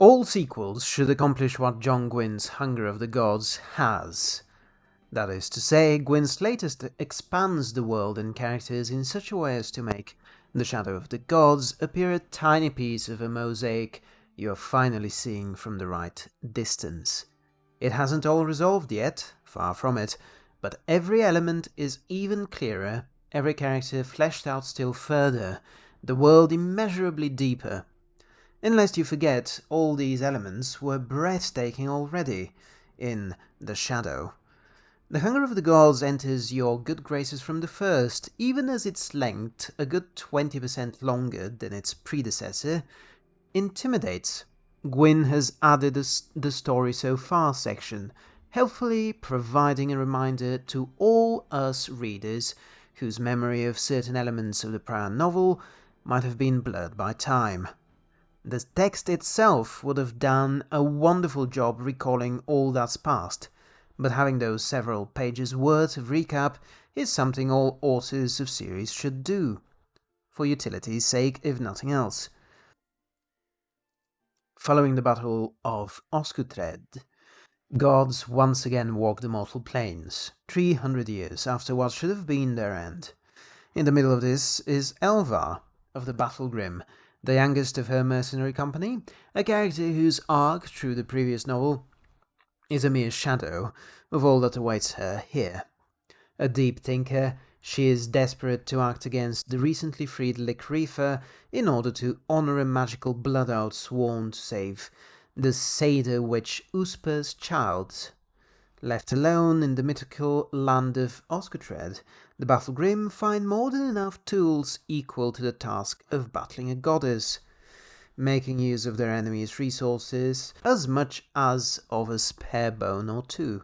All sequels should accomplish what John Gwynne's Hunger of the Gods has. That is to say, Gwynne's latest expands the world and characters in such a way as to make The Shadow of the Gods appear a tiny piece of a mosaic you are finally seeing from the right distance. It hasn't all resolved yet, far from it, but every element is even clearer, every character fleshed out still further, the world immeasurably deeper. Unless you forget, all these elements were breathtaking already in The Shadow. The Hunger of the Gods enters your good graces from the first, even as its length, a good 20% longer than its predecessor, intimidates. Gwynne has added the story so far section, helpfully providing a reminder to all us readers whose memory of certain elements of the prior novel might have been blurred by time. The text itself would have done a wonderful job recalling all that's past, but having those several pages worth of recap is something all authors of series should do, for utility's sake if nothing else. Following the Battle of Osgutred, gods once again walk the mortal plains, 300 years after what should have been their end. In the middle of this is Elva of the Battlegrim, the youngest of her mercenary company, a character whose arc through the previous novel is a mere shadow of all that awaits her here. A deep thinker, she is desperate to act against the recently freed Lik-Rifa in order to honor a magical blood oath sworn to save the satyr witch Uspa's child. Left alone in the mythical land of Osgutred, the Battlegrim find more than enough tools equal to the task of battling a goddess, making use of their enemy's resources as much as of a spare bone or two.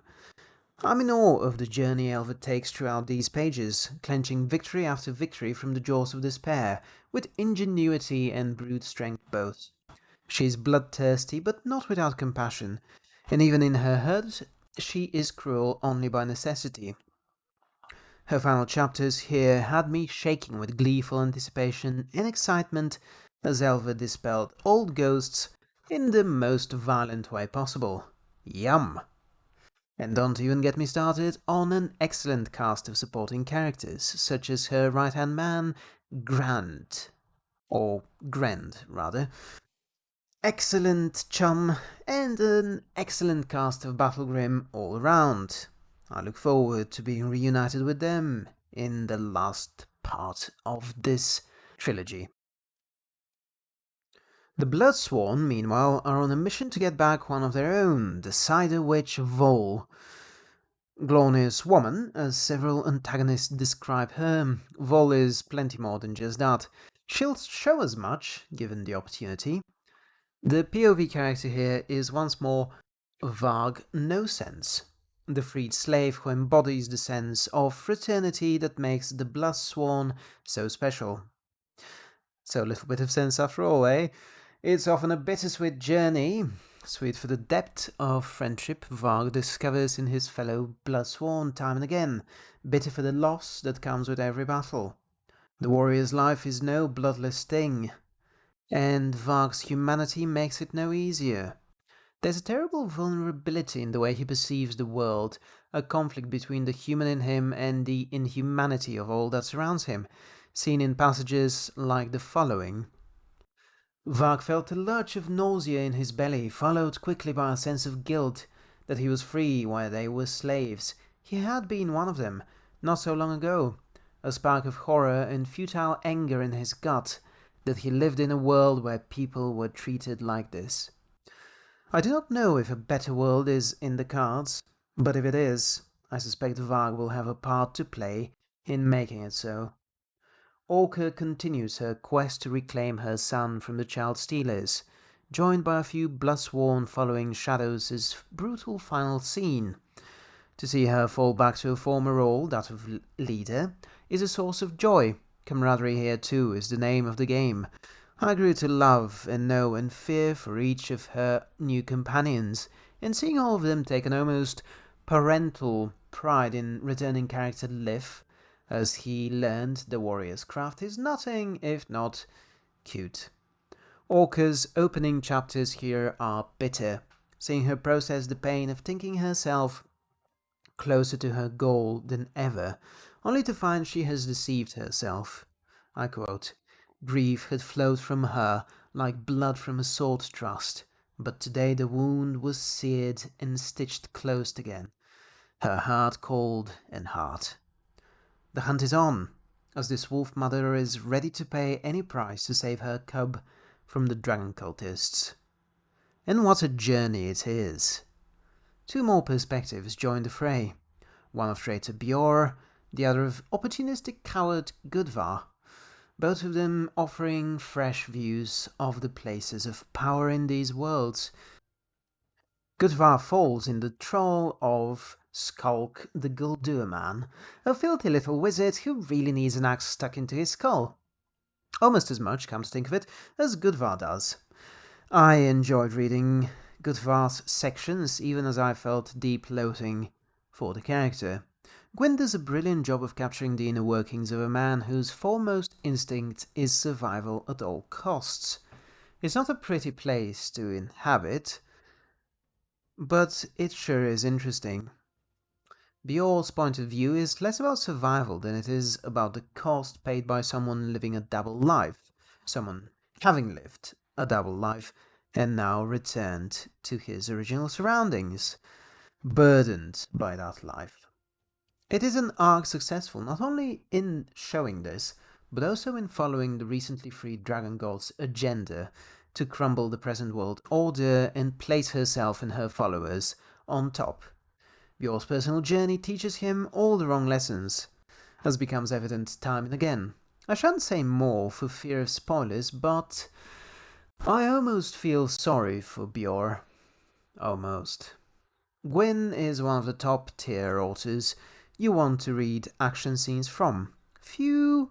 I'm in awe of the journey Elva takes throughout these pages, clenching victory after victory from the jaws of despair, with ingenuity and brute strength both. She is bloodthirsty, but not without compassion, and even in her hurt, she is cruel only by necessity. Her final chapters here had me shaking with gleeful anticipation and excitement as Elva dispelled old ghosts in the most violent way possible. Yum! And don't even get me started on an excellent cast of supporting characters, such as her right-hand man, Grant. Or Grend, rather. Excellent chum, and an excellent cast of Battlegrim all around. I look forward to being reunited with them in the last part of this trilogy. The Bloodsworn, meanwhile, are on a mission to get back one of their own, the Seiðr Witch Vol. Glorious woman, as several antagonists describe her, Vol is plenty more than just that. She'll show as much, given the opportunity. The POV character here is once more Varg No Sense, the freed slave who embodies the sense of fraternity that makes the Bloodsworn so special. So a little bit of sense after all, eh? It's often a bittersweet journey, sweet for the depth of friendship Varg discovers in his fellow Bloodsworn time and again, bitter for the loss that comes with every battle. The warrior's life is no bloodless thing, and Varg's humanity makes it no easier. There's a terrible vulnerability in the way he perceives the world, a conflict between the human in him and the inhumanity of all that surrounds him, seen in passages like the following. Varg felt a lurch of nausea in his belly, followed quickly by a sense of guilt that he was free while they were slaves. He had been one of them, not so long ago. A spark of horror and futile anger in his gut that he lived in a world where people were treated like this. I do not know if a better world is in the cards, but if it is, I suspect Varg will have a part to play in making it so. Orka continues her quest to reclaim her son from the child stealers, joined by a few bloodsworn following Shadows' brutal final scene. To see her fall back to her former role, that of leader, is a source of joy. Camaraderie here too is the name of the game. I grew to love and know and fear for each of her new companions, and seeing all of them take an almost parental pride in returning character Lif as he learned the warrior's craft is nothing if not cute. Orka's opening chapters here are bitter, seeing her process the pain of thinking herself closer to her goal than ever, only to find she has deceived herself. I quote, Grief had flowed from her like blood from a sword thrust, but today the wound was seared and stitched closed again, her heart cold and hard. The hunt is on, as this wolf mother is ready to pay any price to save her cub from the dragon cultists. And what a journey it is! Two more perspectives join the fray, one of traitor Bjor, the other of opportunistic coward Gudvar, both of them offering fresh views of the places of power in these worlds. Gudvar falls in the troll of Skulk the Guldur man, a filthy little wizard who really needs an axe stuck into his skull. Almost as much, come to think of it, as Gudvar does. I enjoyed reading Gudvar's sections, even as I felt deep loathing for the character. Gwynne does a brilliant job of capturing the inner workings of a man whose foremost instinct is survival at all costs. It's not a pretty place to inhabit, but it sure is interesting. Bjor's point of view is less about survival than it is about the cost paid by someone living a double life, someone having lived a double life and now returned to his original surroundings, burdened by that life. It is an arc successful not only in showing this, but also in following the recently freed Dragon God's agenda to crumble the present world order and place herself and her followers on top. Bjor's personal journey teaches him all the wrong lessons, as becomes evident time and again. I shan't say more for fear of spoilers, but I almost feel sorry for Bjor. Almost. Gwynne is one of the top tier authors you want to read action scenes from. Few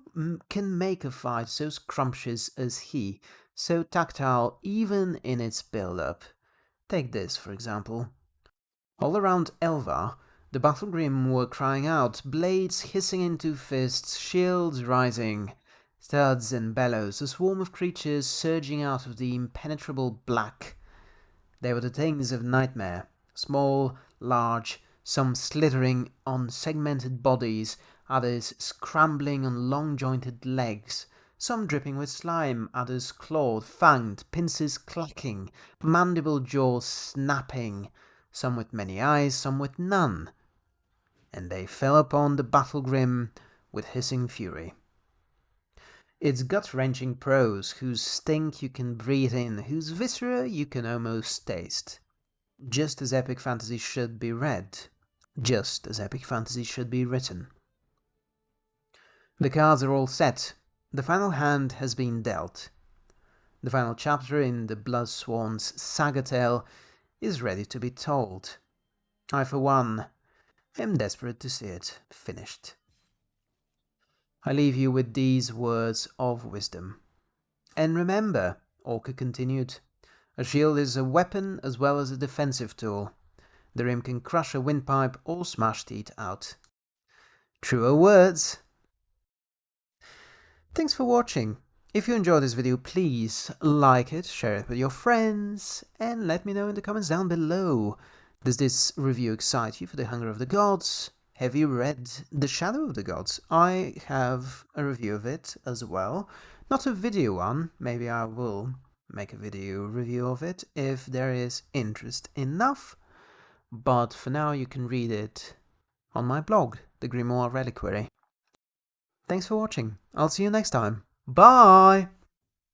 can make a fight so scrumptious as he, so tactile even in its build-up. Take this, for example. All around Elva, the Battlegrim were crying out, blades hissing into fists, shields rising, studs and bellows, a swarm of creatures surging out of the impenetrable black. They were the things of nightmare, small, large, some slithering on segmented bodies, others scrambling on long jointed legs, some dripping with slime, others clawed, fanged, pincers clacking, mandible jaws snapping, some with many eyes, some with none. And they fell upon the battle grim with hissing fury. It's gut-wrenching prose, whose stink you can breathe in, whose viscera you can almost taste. Just as epic fantasy should be read just as epic fantasy should be written. The cards are all set. The final hand has been dealt. The final chapter in the Bloodsworn's saga tale is ready to be told. I, for one, am desperate to see it finished. I leave you with these words of wisdom. And remember, Orka continued, a shield is a weapon as well as a defensive tool. The rim can crush a windpipe or smash teeth out. Truer words! Thanks for watching. If you enjoyed this video, please like it, share it with your friends, and let me know in the comments down below. Does this review excite you for the Hunger of the Gods? Have you read The Shadow of the Gods? I have a review of it as well. Not a video one, maybe I will make a video review of it if there is interest enough but for now you can read it on my blog, The Grimoire Reliquary. Thanks for watching, I'll see you next time, bye!